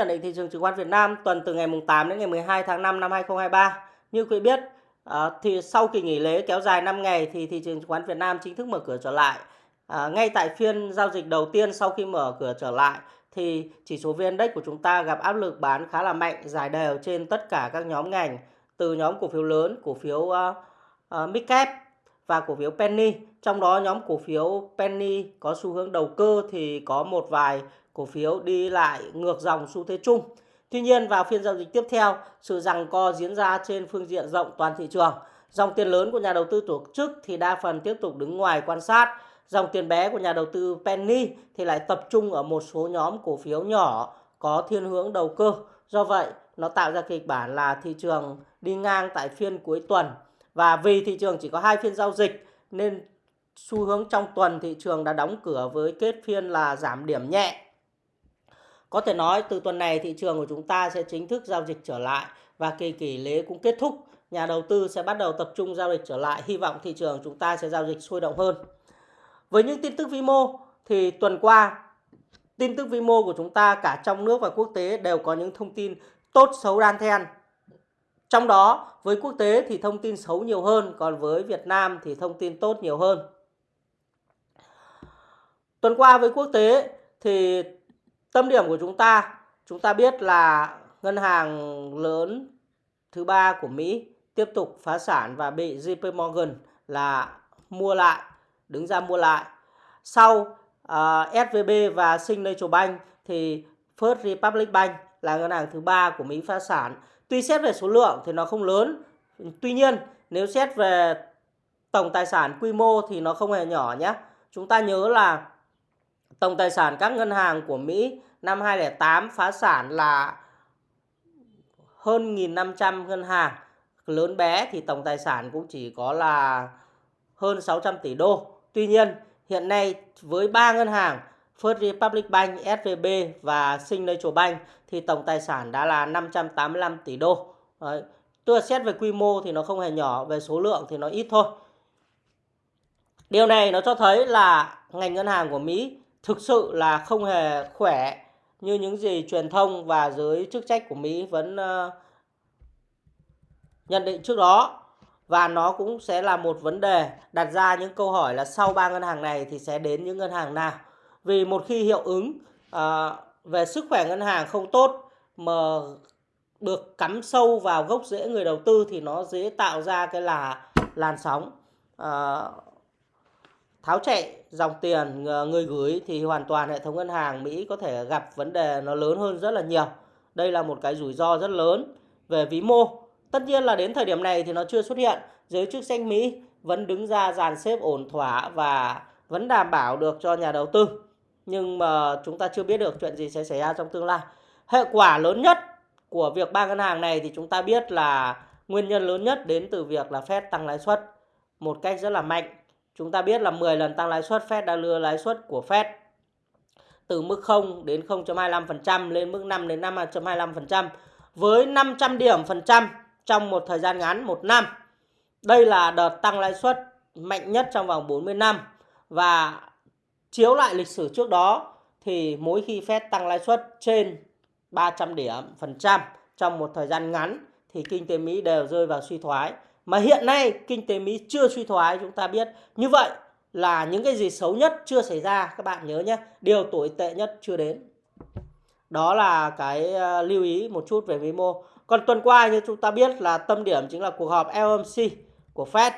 Nhận định thị trường chứng khoán Việt Nam tuần từ ngày 8 đến ngày 12 tháng 5 năm 2023. Như quý biết, ờ, thì sau kỳ nghỉ lễ kéo dài 5 ngày thì thị trường chứng khoán Việt Nam chính thức mở cửa trở lại. Ờ, ngay tại phiên giao dịch đầu tiên sau khi mở cửa trở lại thì chỉ số VN Index của chúng ta gặp áp lực bán khá là mạnh, dài đều trên tất cả các nhóm ngành từ nhóm cổ phiếu lớn, cổ phiếu uh, uh, Midcap và cổ phiếu Penny. Trong đó nhóm cổ phiếu Penny có xu hướng đầu cơ thì có một vài cổ phiếu đi lại ngược dòng xu thế chung. Tuy nhiên vào phiên giao dịch tiếp theo, sự rằng co diễn ra trên phương diện rộng toàn thị trường. Dòng tiền lớn của nhà đầu tư tổ chức thì đa phần tiếp tục đứng ngoài quan sát. Dòng tiền bé của nhà đầu tư Penny thì lại tập trung ở một số nhóm cổ phiếu nhỏ có thiên hướng đầu cơ. Do vậy, nó tạo ra kịch bản là thị trường đi ngang tại phiên cuối tuần. Và vì thị trường chỉ có hai phiên giao dịch nên xu hướng trong tuần thị trường đã đóng cửa với kết phiên là giảm điểm nhẹ có thể nói từ tuần này thị trường của chúng ta sẽ chính thức giao dịch trở lại và kỳ nghỉ lễ cũng kết thúc. Nhà đầu tư sẽ bắt đầu tập trung giao dịch trở lại. Hy vọng thị trường chúng ta sẽ giao dịch sôi động hơn. Với những tin tức vĩ mô thì tuần qua tin tức vĩ mô của chúng ta cả trong nước và quốc tế đều có những thông tin tốt xấu đan then. Trong đó với quốc tế thì thông tin xấu nhiều hơn, còn với Việt Nam thì thông tin tốt nhiều hơn. Tuần qua với quốc tế thì Tâm điểm của chúng ta, chúng ta biết là ngân hàng lớn thứ ba của Mỹ tiếp tục phá sản và bị JP Morgan là mua lại, đứng ra mua lại. Sau à, uh, SVB và Signature Bank thì First Republic Bank là ngân hàng thứ ba của Mỹ phá sản. Tuy xét về số lượng thì nó không lớn, tuy nhiên nếu xét về tổng tài sản quy mô thì nó không hề nhỏ nhé. Chúng ta nhớ là Tổng tài sản các ngân hàng của Mỹ năm 2008 phá sản là hơn 1.500 ngân hàng. Lớn bé thì tổng tài sản cũng chỉ có là hơn 600 tỷ đô. Tuy nhiên, hiện nay với ba ngân hàng First Republic Bank, SVB và Signature Bank thì tổng tài sản đã là 585 tỷ đô. Đấy. Tức là xét về quy mô thì nó không hề nhỏ, về số lượng thì nó ít thôi. Điều này nó cho thấy là ngành ngân hàng của Mỹ thực sự là không hề khỏe như những gì truyền thông và giới chức trách của Mỹ vẫn uh, nhận định trước đó. Và nó cũng sẽ là một vấn đề đặt ra những câu hỏi là sau ba ngân hàng này thì sẽ đến những ngân hàng nào. Vì một khi hiệu ứng uh, về sức khỏe ngân hàng không tốt mà được cắm sâu vào gốc rễ người đầu tư thì nó dễ tạo ra cái là làn sóng uh, tháo chạy dòng tiền ờ, người gửi thì hoàn toàn hệ thống ngân hàng Mỹ có thể gặp vấn đề nó lớn hơn rất là nhiều. Đây là một cái rủi ro rất lớn về vĩ mô. Tất nhiên là đến thời điểm này thì nó chưa xuất hiện. Giới chức trách Mỹ vẫn đứng ra dàn xếp ổn thỏa và vẫn đảm bảo được cho nhà đầu tư. Nhưng mà chúng ta chưa biết được chuyện gì sẽ xảy ra trong tương lai. Hệ quả lớn nhất của việc ba ngân hàng này thì chúng ta biết là nguyên nhân lớn nhất đến từ việc là Fed tăng lãi suất một cách rất là mạnh Chúng ta biết là 10 lần tăng lãi suất Fed đã lừa lãi suất của Fed từ mức 0 đến 0.25% lên mức 5 đến 5.25% với 500 điểm phần trăm trong một thời gian ngắn, một năm. Đây là đợt tăng lãi suất mạnh nhất trong vòng 40 năm và chiếu lại lịch sử trước đó thì mỗi khi Fed tăng lãi suất trên 300 điểm phần trăm trong một thời gian ngắn thì kinh tế Mỹ đều rơi vào suy thoái mà hiện nay kinh tế Mỹ chưa suy thoái, chúng ta biết. Như vậy là những cái gì xấu nhất chưa xảy ra, các bạn nhớ nhé, điều tồi tệ nhất chưa đến. Đó là cái ờ, lưu ý một chút về vĩ mô. Còn tuần qua như chúng ta biết là tâm điểm chính là cuộc họp FOMC của Fed.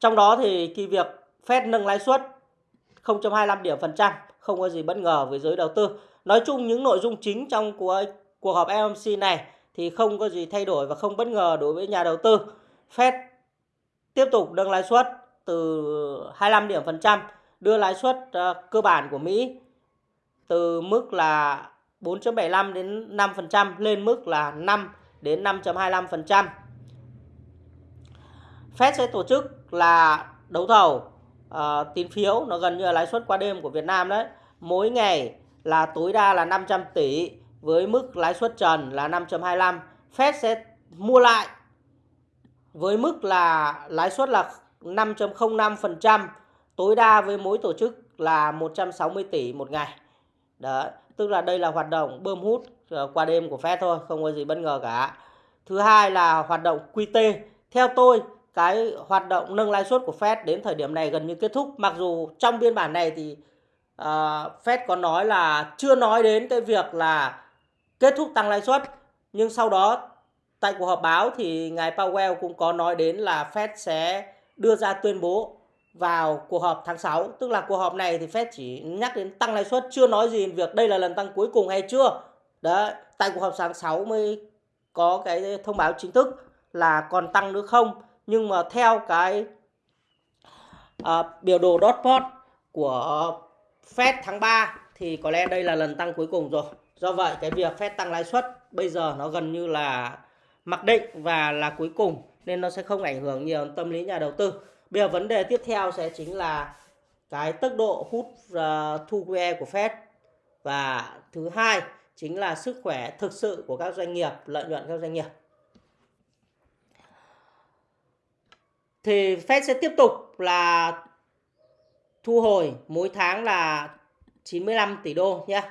Trong đó thì cái việc Fed nâng lãi suất 0.25 điểm phần trăm, không có gì bất ngờ với giới đầu tư. Nói chung những nội dung chính trong của cuộc họp FOMC này thì không có gì thay đổi và không bất ngờ đối với nhà đầu tư. Fed tiếp tục nâng lãi suất từ 25 điểm phần trăm, đưa lãi suất uh, cơ bản của Mỹ từ mức là 4.75 đến 5% lên mức là 5 đến 5.25%. Fed sẽ tổ chức là đấu thầu uh, tín phiếu nó gần như là lãi suất qua đêm của Việt Nam đấy. Mỗi ngày là tối đa là 500 tỷ với mức lãi suất trần là 5.25. Fed sẽ mua lại với mức là lãi suất là 5.05%, tối đa với mỗi tổ chức là 160 tỷ một ngày. Đó, tức là đây là hoạt động bơm hút ờ, qua đêm của Fed thôi, không có gì bất ngờ cả. Thứ hai là hoạt động QT. Theo tôi, cái hoạt động nâng lãi suất của Fed đến thời điểm này gần như kết thúc. Mặc dù trong biên bản này thì uh, Fed có nói là chưa nói đến cái việc là kết thúc tăng lãi suất, nhưng sau đó tại cuộc họp báo thì ngài Powell cũng có nói đến là Fed sẽ đưa ra tuyên bố vào cuộc họp tháng 6 tức là cuộc họp này thì Fed chỉ nhắc đến tăng lãi suất chưa nói gì việc đây là lần tăng cuối cùng hay chưa. Đấy tại cuộc họp tháng 6 mới có cái thông báo chính thức là còn tăng nữa không. Nhưng mà theo cái à, biểu đồ dot plot của Fed tháng 3 thì có lẽ đây là lần tăng cuối cùng rồi do vậy cái việc Fed tăng lãi suất bây giờ nó gần như là mặc định và là cuối cùng nên nó sẽ không ảnh hưởng nhiều tâm lý nhà đầu tư Bây giờ vấn đề tiếp theo sẽ chính là cái tốc độ hút uh, thu QE của Fed và thứ hai chính là sức khỏe thực sự của các doanh nghiệp, lợi nhuận các doanh nghiệp. Thì Fed sẽ tiếp tục là thu hồi mỗi tháng là 95 tỷ đô nhé.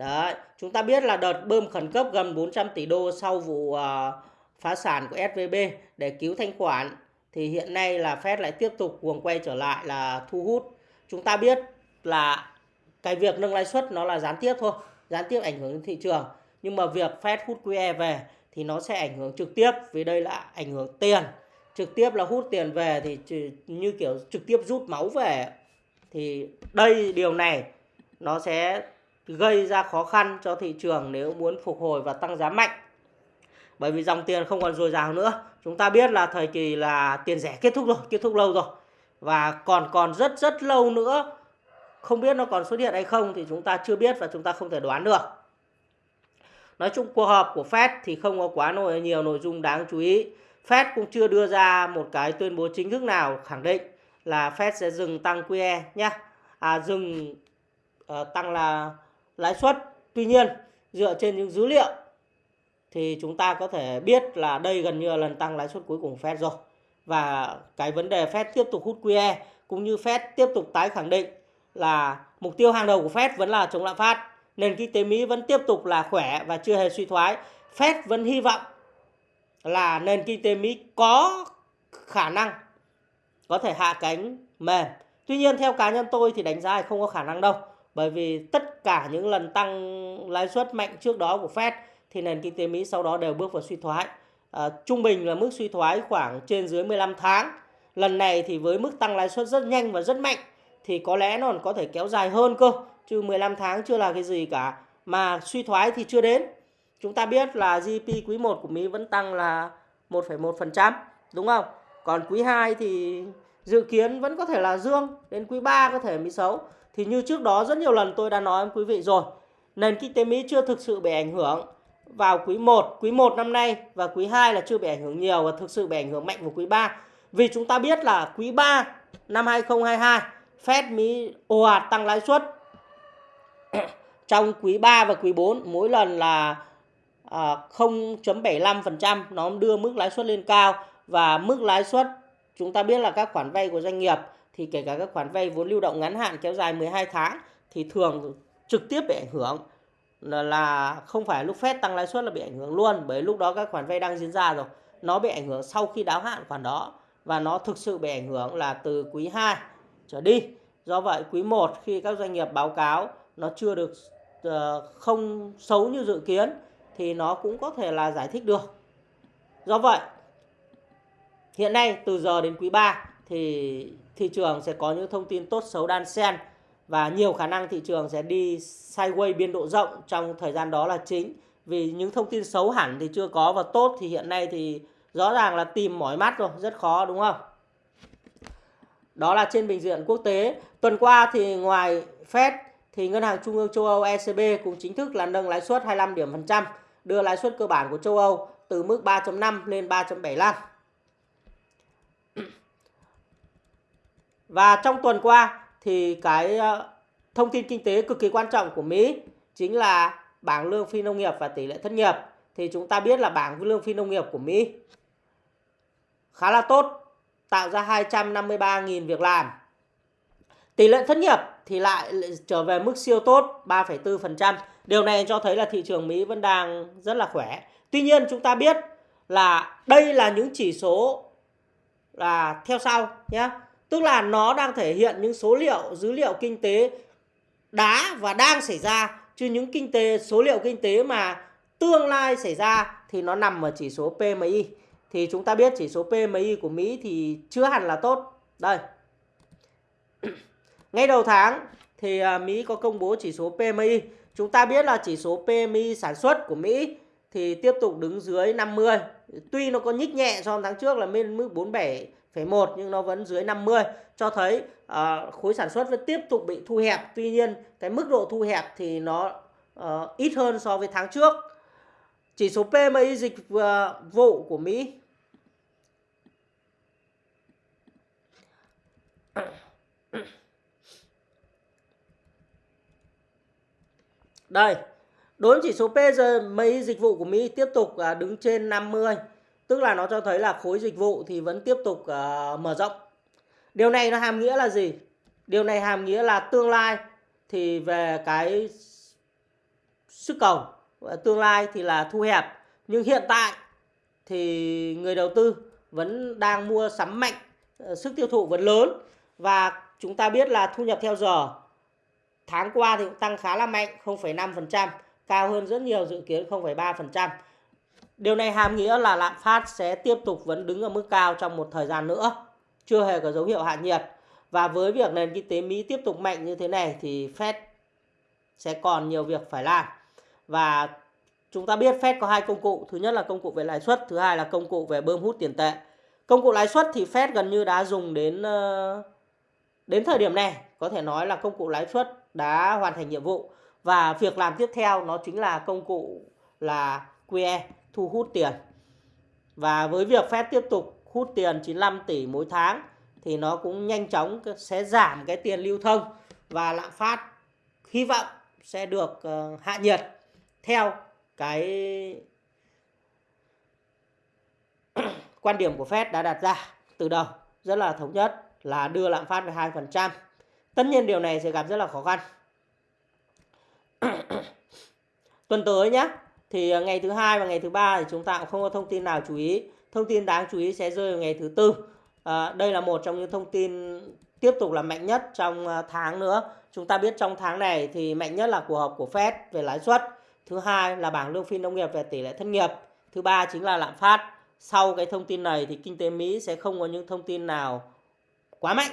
Đấy, chúng ta biết là đợt bơm khẩn cấp gần 400 tỷ đô sau vụ uh, phá sản của SVB để cứu thanh khoản thì hiện nay là Fed lại tiếp tục cuồng quay trở lại là thu hút. Chúng ta biết là cái việc nâng lãi suất nó là gián tiếp thôi, gián tiếp ảnh hưởng đến thị trường. Nhưng mà việc Fed hút QE về thì nó sẽ ảnh hưởng trực tiếp vì đây là ảnh hưởng tiền. Trực tiếp là hút tiền về thì như kiểu trực tiếp rút máu về. Thì đây điều này nó sẽ gây ra khó khăn cho thị trường nếu muốn phục hồi và tăng giá mạnh. Bởi vì dòng tiền không còn dồi dào nữa. Chúng ta biết là thời kỳ là tiền rẻ kết thúc rồi kết thúc lâu rồi. Và còn còn rất rất lâu nữa không biết nó còn xuất hiện hay không thì chúng ta chưa biết và chúng ta không thể đoán được. Nói chung cuộc họp của Fed thì không có quá nhiều nội dung đáng chú ý. Fed cũng chưa đưa ra một cái tuyên bố chính thức nào khẳng định là Fed sẽ dừng tăng QE nhé à, dừng uh, tăng là lãi suất tuy nhiên, dựa trên những dữ liệu thì chúng ta có thể biết là đây gần như là lần tăng lãi suất cuối cùng Fed rồi. Và cái vấn đề Fed tiếp tục hút QE cũng như Fed tiếp tục tái khẳng định là mục tiêu hàng đầu của Fed vẫn là chống lạm phát. Nền kinh tế Mỹ vẫn tiếp tục là khỏe và chưa hề suy thoái. Fed vẫn hy vọng là nền kinh tế Mỹ có khả năng, có thể hạ cánh mềm. Tuy nhiên, theo cá nhân tôi thì đánh giá là không có khả năng đâu. Bởi vì tất cả những lần tăng lãi suất mạnh trước đó của Fed thì nền kinh tế Mỹ sau đó đều bước vào suy thoái. À, trung bình là mức suy thoái khoảng trên dưới 15 tháng. Lần này thì với mức tăng lãi suất rất nhanh và rất mạnh thì có lẽ nó còn có thể kéo dài hơn cơ. Chứ 15 tháng chưa là cái gì cả. Mà suy thoái thì chưa đến. Chúng ta biết là GDP quý 1 của Mỹ vẫn tăng là 1,1%. Đúng không? Còn quý 2 thì dự kiến vẫn có thể là dương. Đến quý 3 có thể Mỹ xấu. Thì như trước đó rất nhiều lần tôi đã nói với quý vị rồi. Nền kinh tế Mỹ chưa thực sự bị ảnh hưởng vào quý 1, quý 1 năm nay và quý 2 là chưa bị ảnh hưởng nhiều và thực sự bị ảnh hưởng mạnh vào quý 3. Vì chúng ta biết là quý 3 năm 2022 Fed Mỹ ồ ạt tăng lãi suất trong quý 3 và quý 4 mỗi lần là à, 0.75% nó đưa mức lãi suất lên cao và mức lãi suất chúng ta biết là các khoản vay của doanh nghiệp thì kể cả các khoản vay vốn lưu động ngắn hạn kéo dài 12 tháng thì thường trực tiếp bị ảnh hưởng. Là không phải lúc Fed tăng lãi suất là bị ảnh hưởng luôn, bởi lúc đó các khoản vay đang diễn ra rồi. Nó bị ảnh hưởng sau khi đáo hạn khoản đó và nó thực sự bị ảnh hưởng là từ quý 2 trở đi. Do vậy, quý 1 khi các doanh nghiệp báo cáo nó chưa được ờ, không xấu như dự kiến thì nó cũng có thể là giải thích được. Do vậy, hiện nay từ giờ đến quý 3 thì thị trường sẽ có những thông tin tốt xấu đan xen và nhiều khả năng thị trường sẽ đi sideways biên độ rộng trong thời gian đó là chính. Vì những thông tin xấu hẳn thì chưa có và tốt thì hiện nay thì rõ ràng là tìm mỏi mắt rồi, rất khó, đúng không? Đó là trên bình diện quốc tế. Tuần qua thì ngoài Fed thì ngân hàng trung ương châu Âu ECB cũng chính thức là nâng lãi suất 25 điểm phần trăm, đưa lãi suất cơ bản của châu Âu từ mức 3.5 lên 3.75 và trong tuần qua thì cái ờ, thông tin kinh tế cực kỳ quan trọng của Mỹ chính là bảng lương phi nông nghiệp và tỷ lệ thất nghiệp. Thì chúng ta biết là bảng lương phi nông nghiệp của Mỹ khá là tốt, tạo ra 253.000 việc làm. Tỷ lệ thất nghiệp thì lại trở về mức siêu tốt 3,4%. Điều này cho thấy là thị trường Mỹ vẫn đang rất là khỏe. Tuy nhiên chúng ta biết là đây là những chỉ số là theo sau nhé. Tức là nó đang thể hiện những số liệu, dữ liệu kinh tế đã và đang xảy ra chứ những kinh tế số liệu kinh tế mà tương lai xảy ra thì nó nằm ở chỉ số PMI. Thì chúng ta biết chỉ số PMI của Mỹ thì chưa hẳn là tốt. Đây. Ngay đầu tháng thì à, Mỹ có công bố chỉ số PMI. Chúng ta biết là chỉ số PMI sản xuất của Mỹ thì tiếp tục đứng dưới 50. Tuy nó có nhích nhẹ so với tháng trước là lên mức 47 47,1 nhưng nó vẫn dưới 50 cho thấy uh, khối sản xuất vẫn tiếp tục bị thu hẹp. Tuy nhiên cái mức độ thu hẹp thì nó uh, ít hơn so với tháng trước. Chỉ số PMI dịch uh, vụ của Mỹ Đây, đối với chỉ số PMI dịch vụ của Mỹ tiếp tục à, đứng trên 50, tức là nó cho thấy là khối dịch vụ thì vẫn tiếp tục uh, mở rộng. Điều này nó hàm nghĩa là gì? Điều này hàm nghĩa là tương lai thì về cái sức cầu tương lai thì là thu hẹp nhưng hiện tại thì người đầu tư vẫn đang mua sắm mạnh ờ, sức tiêu thụ vẫn lớn và chúng ta biết là thu nhập theo giờ tháng qua thì cũng tăng khá là mạnh 0,5% cao hơn rất nhiều dự kiến 0,3%. Điều này hàm nghĩa là lạm phát sẽ tiếp tục vẫn đứng ở mức cao trong một thời gian nữa, chưa hề có dấu hiệu hạ nhiệt. Và với việc nền kinh tế Mỹ tiếp tục mạnh như thế này thì Fed sẽ còn nhiều việc phải làm. Và chúng ta biết Fed có hai công cụ, thứ nhất là công cụ về lãi suất, thứ hai là công cụ về bơm hút tiền tệ. Công cụ lãi suất thì Fed gần như đã dùng đến ờ, đến thời điểm này, có thể nói là công cụ lãi suất đã hoàn thành nhiệm vụ và việc làm tiếp theo nó chính là công cụ là QE thu hút tiền. Và với việc Fed tiếp tục hút tiền 95 tỷ mỗi tháng thì nó cũng nhanh chóng sẽ giảm cái tiền lưu thông và lạm phát hy vọng sẽ được ờ, hạ nhiệt theo cái quan điểm của Fed đã đặt ra từ đầu rất là thống nhất là đưa lạm phát về 2%. Tất nhiên điều này sẽ gặp rất là khó khăn. Tuần tới nhé, thì à, ngày thứ hai và ngày thứ ba thì chúng ta cũng không có thông tin nào chú ý. Thông tin đáng chú ý sẽ rơi vào ngày thứ tư. À, đây là một trong những thông tin tiếp tục là mạnh nhất trong à, tháng nữa. Chúng ta biết trong tháng này thì mạnh nhất là cuộc họp của Fed về lãi suất. Thứ hai là bảng lương phi nông nghiệp về tỷ lệ thất nghiệp. Thứ ba chính là lạm phát. Sau cái thông tin này thì kinh tế Mỹ sẽ không có những thông tin nào quá mạnh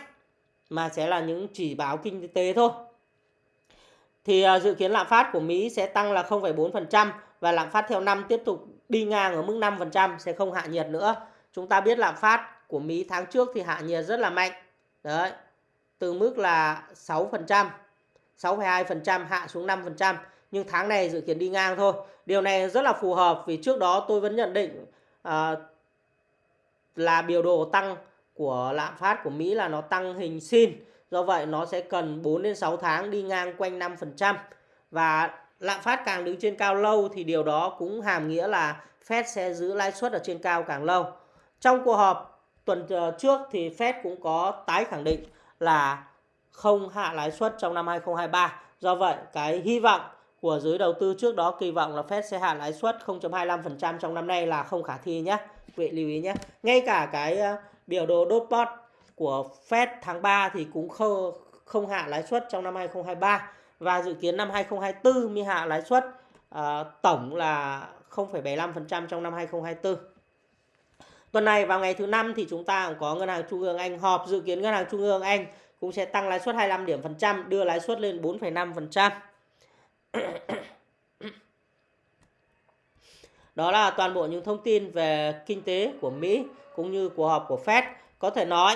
mà sẽ là những chỉ báo kinh tế thôi. Thì à, dự kiến lạm phát của Mỹ sẽ tăng là 0,4% và lạm phát theo năm tiếp tục đi ngang ở mức 5% sẽ không hạ nhiệt nữa. Chúng ta biết lạm phát của Mỹ tháng trước thì hạ nhiệt rất là mạnh. Đấy. Từ mức là 6%, 6,2% hạ xuống 5%, nhưng tháng này dự kiến đi ngang thôi. Điều này rất là phù hợp vì trước đó tôi vẫn nhận định à, là biểu đồ tăng của lạm phát của Mỹ là nó tăng hình sin. Do vậy nó sẽ cần 4 đến 6 tháng đi ngang quanh 5% và lạm phát càng đứng trên cao lâu thì điều đó cũng hàm nghĩa là Fed sẽ giữ lãi suất ở trên cao càng lâu. Trong cuộc họp tuần ờ, trước thì Fed cũng có tái khẳng định là không hạ lãi suất trong năm 2023. Do vậy, cái hy vọng của giới đầu tư trước đó kỳ vọng là Fed sẽ hạ lãi suất 0.25% trong năm nay là không khả thi nhé. Quý vị lưu ý nhé. Ngay cả cái ờ, biểu đồ dot của Fed tháng 3 thì cũng không, không hạ lãi suất trong năm 2023 và dự kiến năm 2024 mới hạ lãi suất uh, tổng là 0,75% trong năm 2024. Tuần này vào ngày thứ năm thì chúng ta cũng có ngân hàng trung ương Anh họp dự kiến ngân hàng trung ương Anh cũng sẽ tăng lãi suất 25 điểm phần trăm, đưa lãi suất lên 4,5%. Đó là toàn bộ những thông tin về kinh tế của Mỹ cũng như cuộc họp của Fed. Có thể nói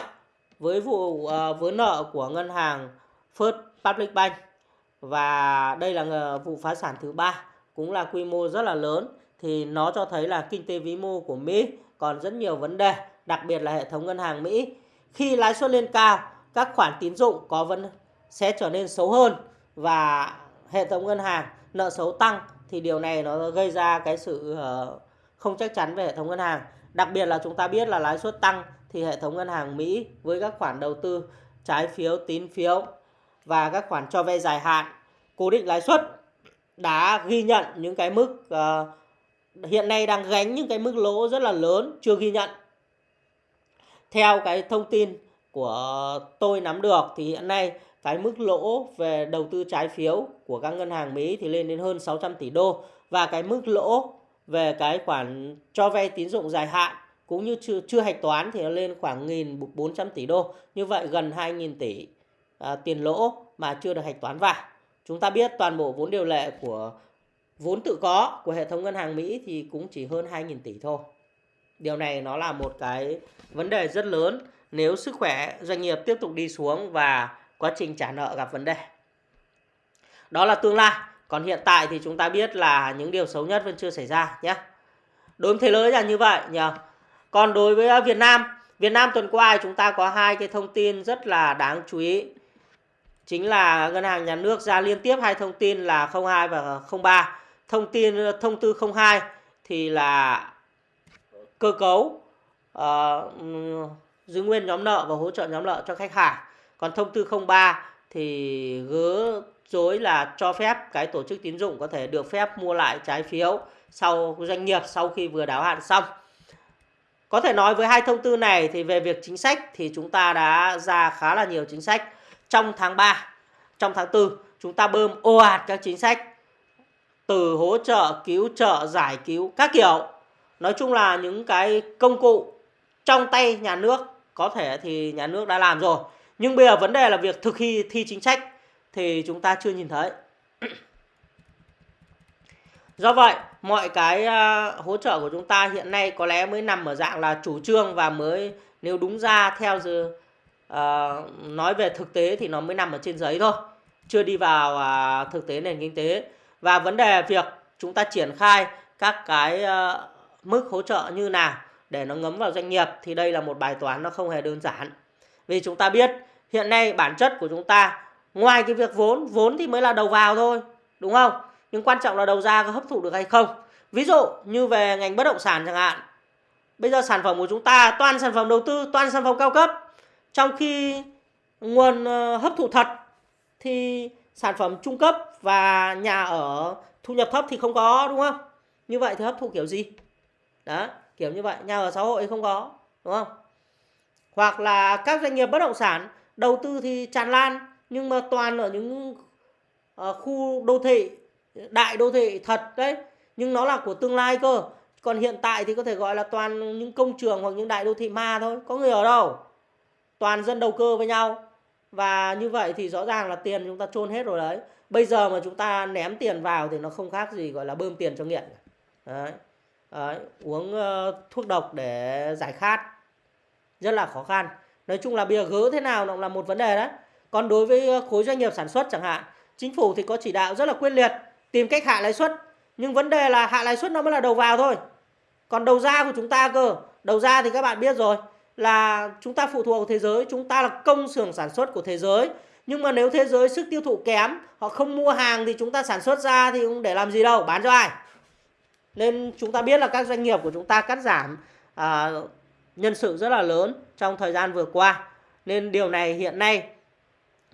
với vụ ờ, uh, vướng nợ của ngân hàng First Public Bank và đây là ờ, vụ phá sản thứ ba cũng là quy mô rất là lớn thì nó cho thấy là kinh tế vĩ mô của Mỹ còn rất nhiều vấn đề, đặc biệt là hệ thống ngân hàng Mỹ. Khi lãi suất lên cao, các khoản tín dụng có vấn sẽ trở nên xấu hơn và hệ thống ngân hàng nợ xấu tăng thì điều này nó gây ra cái sự ờ, không chắc chắn về hệ thống ngân hàng. Đặc biệt là chúng ta biết là lãi suất tăng thì hệ thống ngân hàng Mỹ với các khoản đầu tư trái phiếu, tín phiếu và các khoản cho vay dài hạn cố định lãi suất đã ghi nhận những cái mức uh, hiện nay đang gánh những cái mức lỗ rất là lớn chưa ghi nhận. Theo cái thông tin của tôi nắm được thì hiện nay cái mức lỗ về đầu tư trái phiếu của các ngân hàng Mỹ thì lên đến hơn 600 tỷ đô và cái mức lỗ về cái khoản cho vay tín dụng dài hạn cũng như chưa chưa hạch toán thì nó lên khoảng 1.400 tỷ đô. Như vậy gần 2.000 tỷ à, tiền lỗ mà chưa được hạch toán vào. Chúng ta biết toàn bộ vốn điều lệ của vốn tự có của hệ thống ngân hàng Mỹ thì cũng chỉ hơn 2.000 tỷ thôi. Điều này nó là một cái vấn đề rất lớn nếu sức khỏe doanh nghiệp tiếp tục đi xuống và quá trình trả nợ gặp vấn đề. Đó là tương lai. Còn hiện tại thì chúng ta biết là những điều xấu nhất vẫn chưa xảy ra nhé. Đối với thế giới là như vậy nhỉ. Còn đối với Việt Nam, Việt Nam tuần qua chúng ta có hai cái thông tin rất là đáng chú ý. Chính là ngân hàng nhà nước ra liên tiếp hai thông tin là 02 và 03. Thông tin ờ, thông tư 02 thì là cơ cấu uh, giữ nguyên nhóm nợ và hỗ trợ nhóm nợ cho khách hàng. Còn thông tư 03 thì gỡ dối là cho phép cái tổ chức tín dụng có thể được phép mua lại trái phiếu sau doanh nghiệp sau khi vừa đáo hạn xong. Có thể nói với hai thông tư này thì về việc chính sách thì chúng ta đã ra khá là nhiều chính sách trong tháng 3, trong tháng 4 chúng ta bơm ồ ạt các chính sách từ hỗ trợ, cứu trợ, giải cứu các kiểu. Nói chung là những cái công cụ trong tay nhà nước có thể thì nhà nước đã làm rồi. Nhưng bây giờ vấn đề là việc thực thi thi chính sách thì chúng ta chưa nhìn thấy. Do vậy, mọi cái à, hỗ trợ của chúng ta hiện nay có lẽ mới nằm ở dạng là chủ trương và mới nếu đúng ra theo giờ Ờ, nói về thực tế thì nó mới nằm ở trên giấy thôi, chưa đi vào uh, thực tế nền kinh tế. Và vấn đề việc chúng ta triển khai các cái uh, mức hỗ trợ như nào để nó ngấm vào doanh nghiệp thì đây là một bài toán nó không hề đơn giản. Vì chúng ta biết hiện nay bản chất của chúng ta ngoài cái việc vốn, vốn thì mới là đầu vào thôi, đúng không? Nhưng quan trọng là đầu ra có hấp thụ được hay không. Ví dụ như về ngành bất động sản chẳng hạn. Bây giờ sản phẩm của chúng ta toàn sản phẩm đầu tư, toàn sản phẩm cao cấp. Trong khi nguồn ờ, hấp thụ thật thì sản phẩm trung cấp và nhà ở thu nhập thấp thì không có đúng không? Như vậy thì hấp thụ kiểu gì? Đó, kiểu như vậy, nhà ở xã hội không có, đúng không? Hoặc là các doanh nghiệp bất động sản đầu tư thì tràn lan nhưng mà toàn ở những ờ, khu đô thị đại đô thị thật đấy nhưng nó là của tương lai cơ còn hiện tại thì có thể gọi là toàn những công trường hoặc những đại đô thị ma thôi có người ở đâu toàn dân đầu cơ với nhau. Và như vậy thì rõ ràng là tiền chúng ta chôn hết rồi đấy. Bây giờ mà chúng ta ném tiền vào thì nó không khác gì gọi là bơm tiền cho nghiện. Đấy, đấy. uống uh, thuốc độc để giải khát. Rất là khó khăn. Nói chung là bìa gỡ thế nào nó là một vấn đề đấy. Còn đối với ờ, khối doanh nghiệp sản xuất chẳng hạn chính phủ thì có chỉ đạo rất là quyết liệt tìm cách hạ lãi suất. Nhưng vấn đề là hạ lãi suất nó mới là đầu vào thôi. Còn đầu ra của chúng ta cơ. Đầu ra thì các bạn biết rồi là chúng ta phụ thuộc vào thế giới chúng ta là công xưởng sản xuất của thế giới. Nhưng mà nếu thế giới sức tiêu thụ kém họ không mua hàng thì chúng ta sản xuất ra thì cũng để làm gì đâu bán cho ai? Nên chúng ta biết là các doanh nghiệp của chúng ta cắt giảm à, nhân sự rất là lớn trong thời gian vừa qua. Nên điều này hiện nay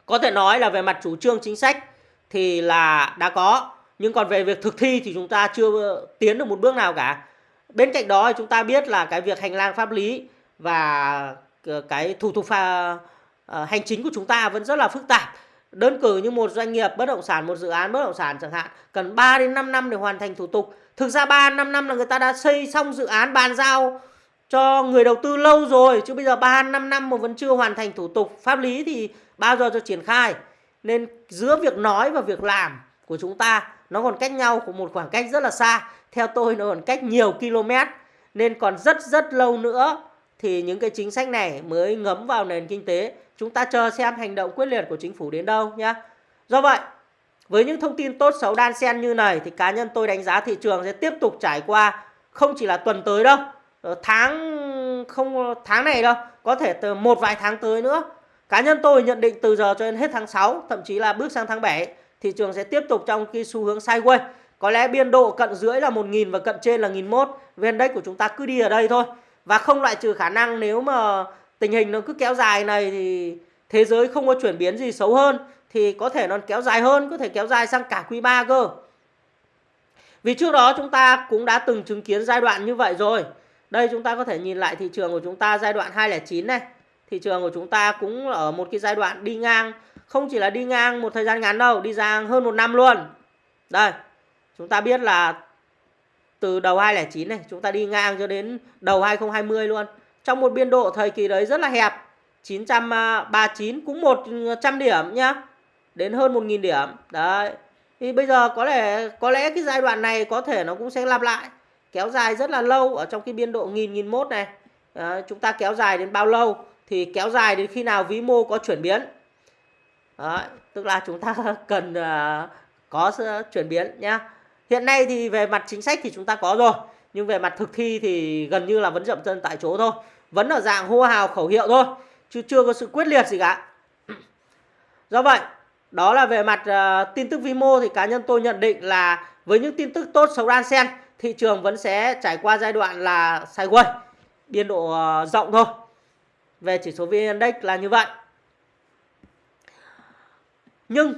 có thể nói là về mặt chủ trương chính sách thì là đã có. Nhưng còn về việc thực thi thì chúng ta chưa tiến được một bước nào cả. Bên cạnh đó chúng ta biết là cái việc hành lang pháp lý và ờ, cái thủ tục pha, ờ, hành chính của chúng ta vẫn rất là phức tạp. Đơn cử như một doanh nghiệp bất động sản một dự án bất động sản chẳng hạn cần 3 đến 5 năm để hoàn thành thủ tục. Thực ra 3 5 năm là người ta đã xây xong dự án bàn giao cho người đầu tư lâu rồi chứ bây giờ 3 5 năm mà vẫn chưa hoàn thành thủ tục pháp lý thì bao giờ cho triển khai? Nên giữa việc nói và việc làm của chúng ta nó còn cách nhau của một khoảng cách rất là xa. Theo tôi nó còn cách nhiều km nên còn rất rất lâu nữa thì những cái chính sách này mới ngấm vào nền kinh tế chúng ta chờ xem hành động quyết liệt của chính phủ đến đâu nhé do vậy với những thông tin tốt xấu đan xen như này thì cá nhân tôi đánh giá thị trường sẽ tiếp tục trải qua không chỉ là tuần tới đâu ờ, tháng không tháng này đâu có thể từ một vài tháng tới nữa Cá nhân tôi nhận định từ giờ cho đến hết tháng 6, thậm chí là bước sang tháng 7, thị trường sẽ tiếp tục trong cái xu hướng sideways. Có lẽ biên độ cận dưới là 1.000 và cận trên là 1.001. VN Index của chúng ta cứ đi ở đây thôi. Và không loại trừ khả năng nếu mà tình hình nó cứ kéo dài này thì thế giới không có chuyển biến gì xấu hơn thì có thể nó kéo dài hơn, có thể kéo dài sang cả quý 3 cơ. Vì trước đó chúng ta cũng đã từng chứng kiến giai đoạn như vậy rồi. Đây chúng ta có thể nhìn lại thị trường của chúng ta giai đoạn 209 này. Thị trường của chúng ta cũng ở một cái giai đoạn đi ngang, không chỉ là đi ngang một thời gian ngắn đâu, đi ngang hơn một năm luôn. Đây, chúng ta biết là từ đầu 2009 này chúng ta đi ngang cho đến đầu 2020 luôn. Trong một biên độ thời kỳ đấy rất là hẹp. 939 cũng 100 điểm nhá. Đến hơn 1000 điểm. Đấy. Thì bây giờ có lẽ có lẽ cái giai đoạn này có thể nó cũng sẽ lặp lại. Kéo dài rất là lâu ở trong cái biên độ nghìn nghìn mốt này. À, chúng ta kéo dài đến bao lâu thì kéo dài đến khi nào vĩ mô có chuyển biến. Đấy, tức là chúng ta cần uh, có chuyển biến nhá. Hiện nay thì về mặt chính sách thì chúng ta có rồi. Nhưng về mặt thực thi thì gần như là vẫn dậm chân tại chỗ thôi. Vẫn ở dạng hô hào khẩu hiệu thôi. Chứ chưa có sự quyết liệt gì cả. Do vậy, đó là về mặt uh, tin tức vi mô thì cá nhân tôi nhận định là với những tin tức tốt xấu đan xen, thị trường vẫn sẽ trải qua giai đoạn là sideways, biên độ uh, rộng thôi. Về chỉ số VN Index là như vậy. Nhưng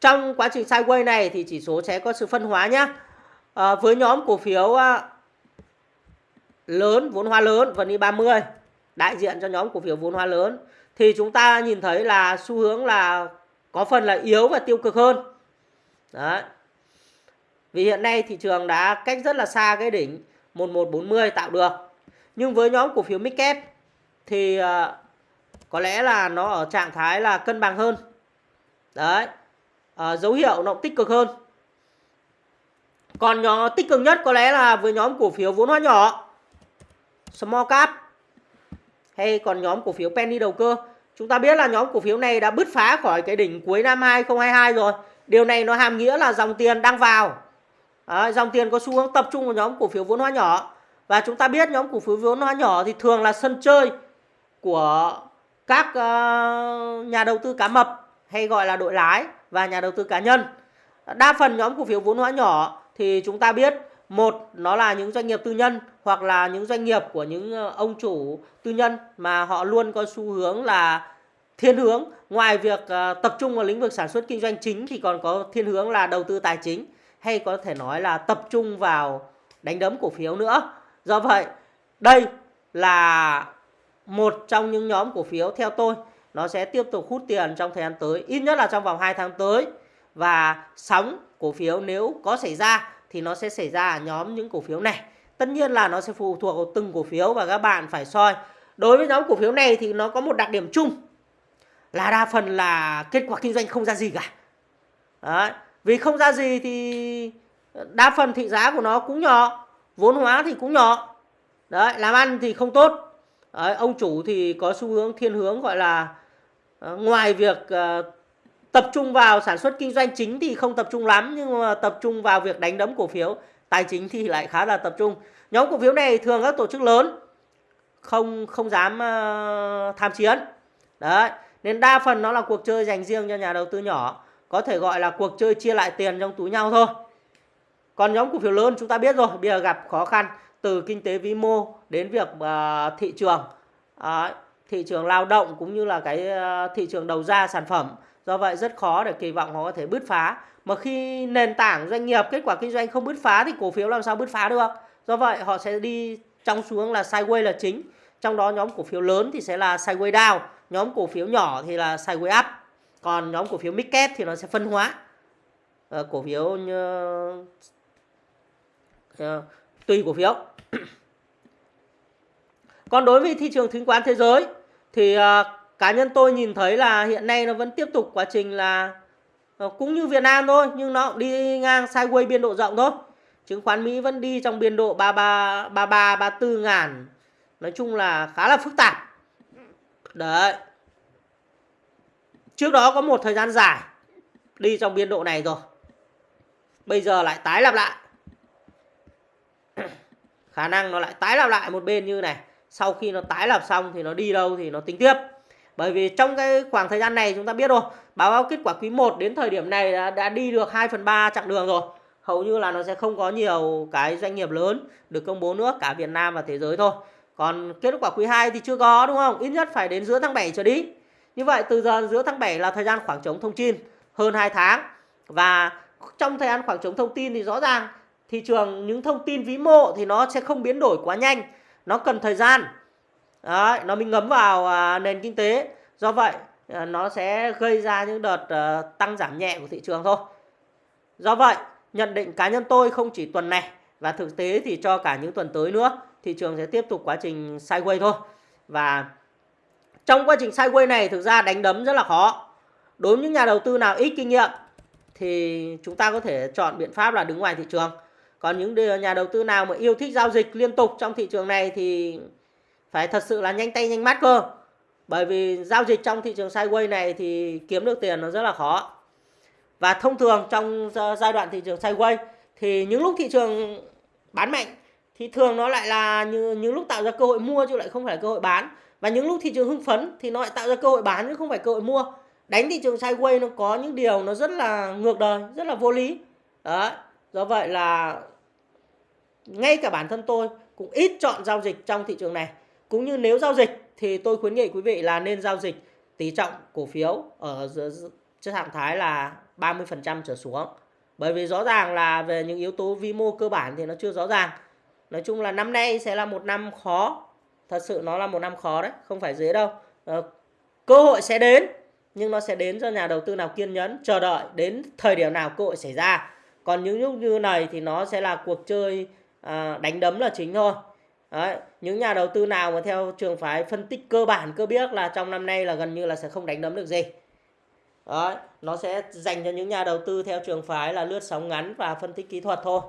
trong quá trình sideways này thì chỉ số sẽ có sự phân hóa nhé. À, ờ, với nhóm cổ phiếu à, lớn, vốn hóa lớn, VN 30 đại diện cho nhóm cổ phiếu vốn hóa lớn thì chúng ta nhìn thấy là xu hướng là có phần là yếu và tiêu cực hơn. Đấy. Vì hiện nay thị trường đã cách rất là xa cái đỉnh 1140 tạo được. Nhưng với nhóm cổ phiếu Midcap thì ờ, có lẽ là nó ở trạng thái là cân bằng hơn. Đấy uh, dấu hiệu nó tích cực hơn. Còn nhóm tích cực nhất có lẽ là với nhóm cổ phiếu vốn hóa nhỏ small cap hay còn nhóm cổ phiếu penny đầu cơ. Chúng ta biết là nhóm cổ phiếu này đã bứt phá khỏi cái đỉnh cuối năm 2022 rồi. Điều này nó hàm nghĩa là dòng tiền đang vào. À, dòng tiền có xu hướng tập trung vào nhóm cổ phiếu vốn hóa nhỏ. Và chúng ta biết nhóm cổ phiếu vốn hóa nhỏ thì thường là sân chơi của các uh, nhà đầu tư cá mập hay gọi là đội lái và nhà đầu tư cá nhân. Đa phần nhóm cổ phiếu vốn hóa nhỏ thì chúng ta biết một nó là những doanh nghiệp tư nhân hoặc là những doanh nghiệp của những ờ, ông chủ tư nhân mà họ luôn có xu hướng là thiên hướng ngoài việc ờ, tập trung vào lĩnh vực sản xuất kinh doanh chính thì còn có thiên hướng là đầu tư tài chính hay có thể nói là tập trung vào đánh đấm cổ phiếu nữa. Do vậy, đây là một trong những nhóm cổ phiếu theo tôi nó sẽ tiếp tục hút tiền trong thời gian tới ít nhất là trong vòng 2 tháng tới. Và sóng cổ phiếu nếu có xảy ra thì nó sẽ xảy ra ở nhóm những cổ phiếu này. Tất nhiên là nó sẽ phụ thuộc vào từng cổ phiếu và các bạn phải soi. Đối với nhóm cổ phiếu này thì nó có một đặc điểm chung là đa phần là kết quả kinh doanh không ra gì cả. Đấy. vì không ra gì thì đa phần thị giá của nó cũng nhỏ vốn hóa thì cũng nhỏ. Đấy làm ăn thì không tốt. Đấy, ông chủ thì có xu hướng thiên hướng gọi là Ờ, ngoài việc ờ, tập trung vào sản xuất kinh doanh chính thì không tập trung lắm nhưng mà tập trung vào việc đánh đấm cổ phiếu tài chính thì lại khá là tập trung. Nhóm cổ phiếu này thường các tổ chức lớn không không dám ờ, tham chiến. Đấy nên đa phần nó là cuộc chơi dành riêng cho nhà đầu tư nhỏ có thể gọi là cuộc chơi chia lại tiền trong túi nhau thôi. Còn nhóm cổ phiếu lớn chúng ta biết rồi bây giờ gặp khó khăn từ kinh tế vĩ mô đến việc uh, thị trường. Uh, thị trường lao động cũng như là cái ờ, thị trường đầu ra sản phẩm. Do vậy rất khó để kỳ vọng họ có thể bứt phá. Mà khi nền tảng doanh nghiệp kết quả kinh doanh không bứt phá thì cổ phiếu làm sao bứt phá được. Do vậy họ sẽ đi trong xuống là sideways là chính. Trong đó nhóm cổ phiếu lớn thì sẽ là sideways down, nhóm cổ phiếu nhỏ thì là sideways up. Còn nhóm cổ phiếu mid cap thì nó sẽ phân hóa. À, cổ phiếu như à, tùy cổ phiếu. Còn đối với thị trường chứng khoán thế giới thì uh, cá nhân tôi nhìn thấy là hiện nay nó vẫn tiếp tục quá trình là uh, cũng như Việt Nam thôi nhưng nó đi ngang sideways biên độ rộng thôi. Chứng khoán Mỹ vẫn đi trong biên độ 33 33 34 ngàn. Nói chung là khá là phức tạp. Đấy. Trước đó có một thời gian dài đi trong biên độ này rồi. Bây giờ lại tái lặp lại. Khả năng nó lại tái lặp lại một bên như này sau khi nó tái lập xong thì nó đi đâu thì nó tính tiếp. Bởi vì trong cái khoảng thời gian này chúng ta biết rồi báo cáo kết quả quý 1 đến thời điểm này đã, đã đi được 2 phần 3 chặng đường rồi. Hầu như là nó sẽ không có nhiều cái doanh nghiệp lớn được công bố nữa cả Việt Nam và thế giới thôi. Còn kết quả quý 2 thì chưa có đúng không? Ít nhất phải đến giữa tháng 7 trở đi. Như vậy từ giờ giữa tháng 7 là thời gian khoảng trống thông tin hơn 2 tháng. Và trong thời gian khoảng trống thông tin thì rõ ràng thị trường những thông tin vĩ mô thì nó sẽ không biến đổi quá nhanh nó cần thời gian. Đấy, nó mới ngấm vào à, nền kinh tế. Do vậy à, nó sẽ gây ra những đợt à, tăng giảm nhẹ của thị trường thôi. Do vậy nhận định cá nhân tôi không chỉ tuần này và thực tế thì cho cả những tuần tới nữa thị trường sẽ tiếp tục quá trình sideways thôi. Và trong quá trình sideways này thực ra đánh đấm rất là khó. Đối với những nhà đầu tư nào ít kinh nghiệm thì chúng ta có thể chọn biện pháp là đứng ngoài thị trường còn những nhà đầu tư nào mà yêu thích giao dịch liên tục trong thị trường này thì phải thật sự là nhanh tay nhanh mắt cơ. Bởi vì giao dịch trong thị trường sideways này thì kiếm được tiền nó rất là khó. Và thông thường trong giai đoạn thị trường sideways thì những lúc thị trường bán mạnh thì thường nó lại là như những lúc tạo ra cơ hội mua chứ lại không phải cơ hội bán. Và những lúc thị trường hưng phấn thì nó lại tạo ra cơ hội bán chứ không phải cơ hội mua. Đánh thị trường sideways nó có những điều nó rất là ngược đời, rất là vô lý. Đó do vậy là ngay cả bản thân tôi cũng ít chọn giao dịch trong thị trường này. Cũng như nếu giao dịch thì tôi khuyến nghị quý vị là nên giao dịch tỷ trọng cổ phiếu ở trạng thái là 30% trở xuống. Bởi vì rõ ràng là về những yếu tố vi mô cơ bản thì nó chưa rõ ràng. Nói chung là năm nay sẽ là một năm khó. Thật sự nó là một năm khó đấy, không phải dễ đâu. Ờ, cơ hội sẽ đến, nhưng nó sẽ đến cho nhà đầu tư nào kiên nhẫn, chờ đợi đến thời điểm nào cơ hội xảy ra. Còn những lúc như này thì nó sẽ là cuộc chơi à, đánh đấm là chính thôi. Đấy, những nhà đầu tư nào mà theo trường phái phân tích cơ bản cơ biết là trong năm nay là gần như là sẽ không đánh đấm được gì. Đấy, nó sẽ dành cho những nhà đầu tư theo trường phái là lướt sóng ngắn và phân tích kỹ thuật thôi.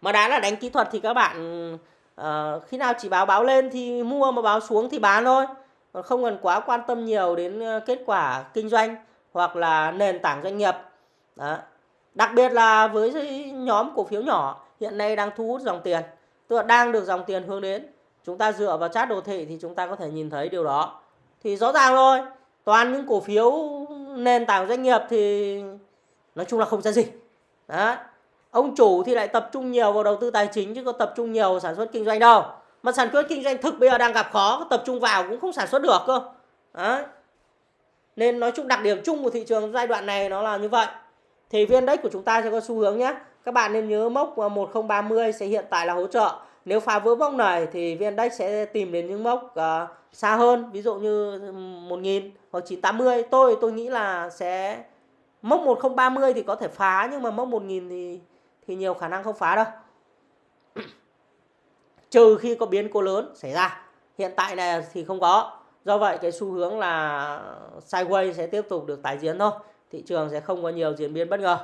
Mà đã là đánh kỹ thuật thì các bạn uh, khi nào chỉ báo báo lên thì mua mà báo xuống thì bán thôi. Còn không cần quá quan tâm nhiều đến à, kết quả kinh doanh hoặc là nền tảng doanh nghiệp. Đó. đặc biệt là với nhóm cổ phiếu nhỏ hiện nay đang thu hút dòng tiền. Tức là đang được dòng tiền hướng đến. Chúng ta dựa vào chat đồ thị thì chúng ta có thể nhìn thấy điều đó. Thì rõ ràng thôi toàn những cổ phiếu nền tảng doanh nghiệp thì nói chung là không ra gì. Đó ông chủ thì lại tập trung nhiều vào đầu tư tài chính chứ có tập trung nhiều vào sản xuất kinh doanh đâu. Mà sản xuất kinh doanh thực bây giờ đang gặp khó tập trung vào cũng không sản xuất được cơ. Đó. nên nói chung đặc điểm chung của thị trường giai đoạn này nó là như vậy. Thì viên index của chúng ta sẽ có xu hướng nhé các bạn nên nhớ mốc 1030 sẽ hiện tại là hỗ trợ. Nếu phá vỡ mốc này thì viên sẽ tìm đến những mốc uh, xa hơn ví dụ như 1000 hoặc 980 tôi tôi nghĩ là sẽ mốc 1030 thì có thể phá nhưng mà mốc 1000 thì thì nhiều khả năng không phá đâu. Trừ khi có biến cố lớn xảy ra. Hiện tại này thì không có. Do vậy cái xu hướng là sideways sẽ tiếp tục được tái diễn thôi. Thị trường sẽ không có nhiều diễn biến bất ngờ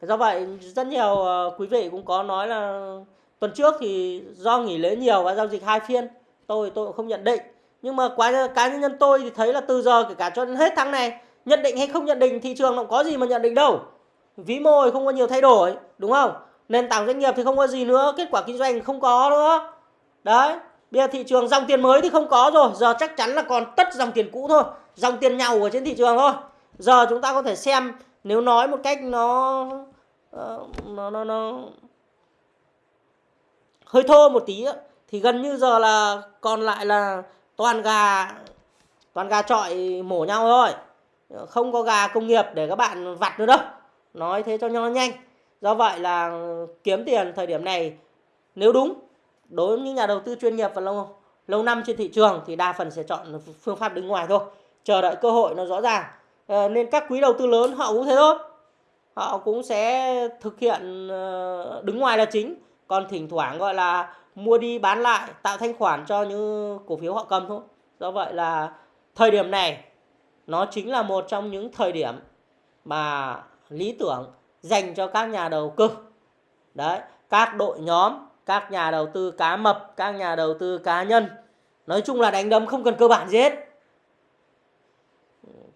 do vậy, rất nhiều ờ, quý vị cũng có nói là tuần trước thì do nghỉ lễ nhiều và giao dịch hai phiên, tôi tôi cũng không nhận định. Nhưng mà quá cá nhân tôi thì thấy là từ giờ kể cả cho đến hết tháng này, nhận định hay không nhận định thị trường nó có gì mà nhận định đâu. Vĩ mô thì không có nhiều thay đổi, đúng không? Nền tảng doanh nghiệp thì không có gì nữa, kết quả kinh doanh không có nữa. Đấy, bây giờ thị trường dòng tiền mới thì không có rồi, giờ chắc chắn là còn tất dòng tiền cũ thôi, dòng tiền nhau ở trên thị trường thôi. Giờ chúng ta có thể xem nếu nói một cách nó ờ, nó nó nó hơi thô một tí thì gần như giờ là còn lại là toàn gà toàn gà trọi mổ nhau thôi. Không có gà công nghiệp để các bạn vặt nữa đâu. Nói thế cho nó nhanh. Do vậy là kiếm tiền thời điểm này, nếu đúng, đối với những nhà đầu tư chuyên nghiệp và lâu lâu năm trên thị trường thì đa phần sẽ chọn phương pháp đứng ngoài thôi. Chờ đợi cơ hội nó rõ ràng. Ờ, nên các quý đầu tư lớn họ cũng thế thôi. Họ cũng sẽ thực hiện ờ, đứng ngoài là chính. Còn thỉnh thoảng gọi là mua đi bán lại, tạo thanh khoản cho những cổ phiếu họ cầm thôi. Do vậy là thời điểm này, nó chính là một trong những thời điểm mà lý tưởng dành cho các nhà đầu cơ. Đấy, các đội nhóm, các nhà đầu tư cá mập, các nhà đầu tư cá nhân. Nói chung là đánh đấm không cần cơ bản gì hết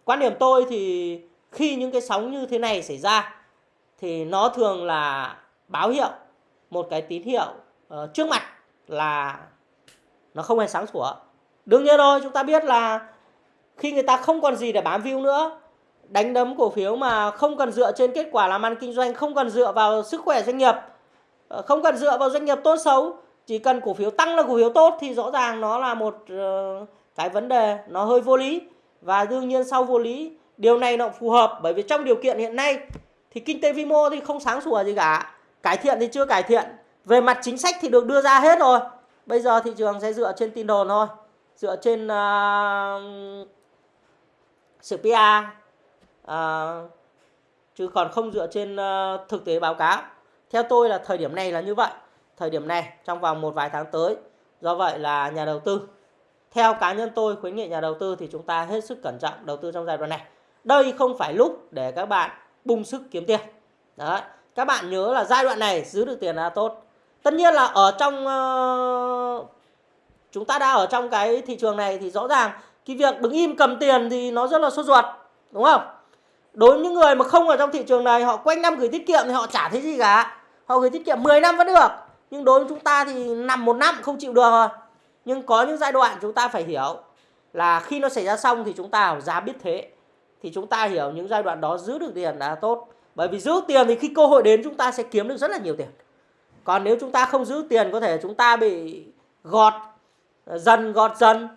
quan điểm tôi thì khi những cái sóng như thế này xảy ra thì nó thường là báo hiệu một cái tín hiệu uh, trước mặt là nó không hề sáng sủa. Đương nhiên rồi chúng ta biết là khi người ta không còn gì để bám view nữa đánh đấm cổ phiếu mà không cần dựa trên kết quả làm ăn kinh doanh không cần dựa vào sức khỏe doanh nghiệp ờ, không cần dựa vào doanh nghiệp tốt xấu chỉ cần cổ phiếu tăng là cổ phiếu tốt thì rõ ràng nó là một uh, cái vấn đề nó hơi vô lý và đương nhiên sau vô lý điều này nó phù hợp. Bởi vì trong điều kiện hiện nay thì kinh tế vĩ mô thì không sáng sủa gì cả. Cải thiện thì chưa cải thiện. Về mặt chính sách thì được đưa ra hết rồi. Bây giờ thị trường sẽ dựa trên tin đồn thôi. Dựa trên uh, sự PR uh, à, chứ còn không dựa trên uh, thực tế báo cáo. Theo tôi là thời điểm này là như vậy. Thời điểm này trong vòng một vài tháng tới. Do vậy là nhà đầu tư theo cá nhân tôi khuyến nghị nhà đầu tư thì chúng ta hết sức cẩn trọng đầu tư trong giai đoạn này. Đây không phải lúc để các bạn bung sức kiếm tiền. Đấy các bạn nhớ là giai đoạn này giữ được tiền là tốt. Tất nhiên là ở trong uh, chúng ta đã ở trong cái thị trường này thì rõ ràng cái việc đứng im cầm tiền thì nó rất là sốt ruột đúng không? Đối với những người mà không ở trong thị trường này họ quanh năm gửi tiết kiệm thì họ chả thấy gì cả. Họ gửi tiết kiệm 10 năm vẫn được. Nhưng đối với chúng ta thì nằm một năm không chịu được rồi nhưng có những giai đoạn chúng ta phải hiểu là khi nó xảy ra xong thì chúng ta giá biết thế thì chúng ta hiểu những giai đoạn đó giữ được tiền là tốt bởi vì giữ tiền thì khi cơ hội đến chúng ta sẽ kiếm được rất là nhiều tiền còn nếu chúng ta không giữ tiền có thể chúng ta bị gọt ờ, dần gọt dần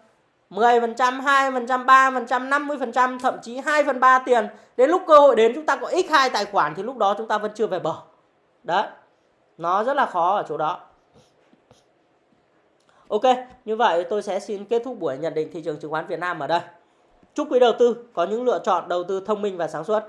10%, 2%, 3%, 50%, thậm chí 2 phần 3 tiền. Đến lúc cơ hội đến chúng ta có x2 tài khoản thì lúc đó chúng ta vẫn chưa về bờ. Đấy. Nó rất là khó ở chỗ đó. Ok, như vậy tôi sẽ xin kết thúc buổi nhận định thị trường chứng khoán Việt Nam ở đây. Chúc quý đầu tư có những lựa chọn đầu tư thông minh và sáng suốt.